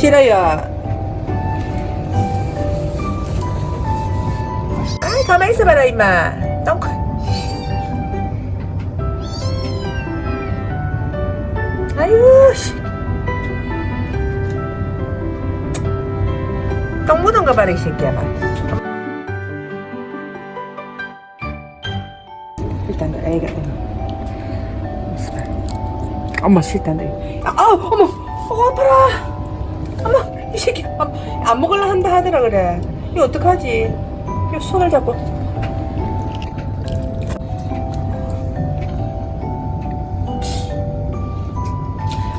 싫어요. 아이 가만히 있어봐라 임마. 똥. 아이고 씨. 똥 묻은 거 봐라 이 새끼야 봐. 일단 애가 엄마 싫다 너. 아 어머 어 아파라. 이 안, 안 먹을라 한다 하더라 그래. 이거 어떡하지? 이거 손을 잡고.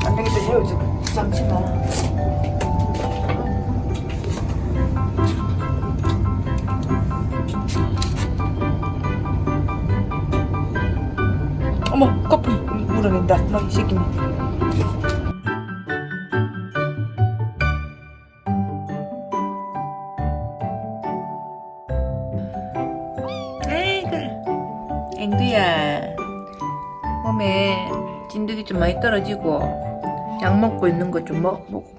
안 되겠다 이거 좀 잠시 마. 어머 거품 물어낸다 너이 새끼 에 앵두야 몸에 진드기 좀 많이 떨어지고 약 먹고 있는 거좀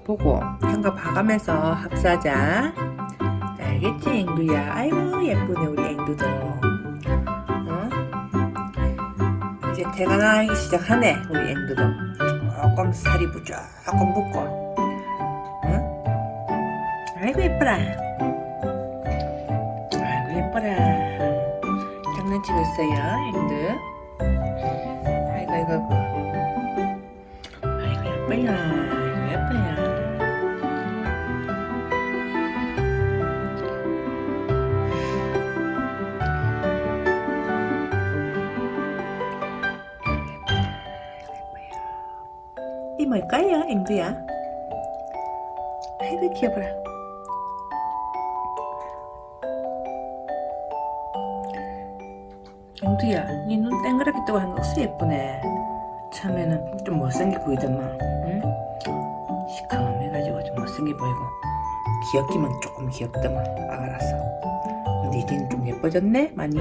보고 생각 봐가면서 합사하자. 알겠지 앵두야? 아이고 예쁘네 우리 앵두도. 어? 이제 태가 나기 시작하네 우리 앵두도. 조금 살이 조금 붙고. 응? 아이고 예뻐라. 아이고 예뻐라 치고 있어요 앵두 아이고 아이고 아이고 예뻐요 아이고 예뻐요 이 뭘까요, 앵두야? 아이고 귀여워라. 앵두야, 니눈 땡그랗게 뜨고 하는 거 어서 예쁘네. 처음에는 좀 못생겨 보이더만, 응? 시커매가지고 좀 못생겨 보이고 귀엽기만 조금 귀엽더만, 아가라서. 근데 이제는 좀 예뻐졌네, 많이.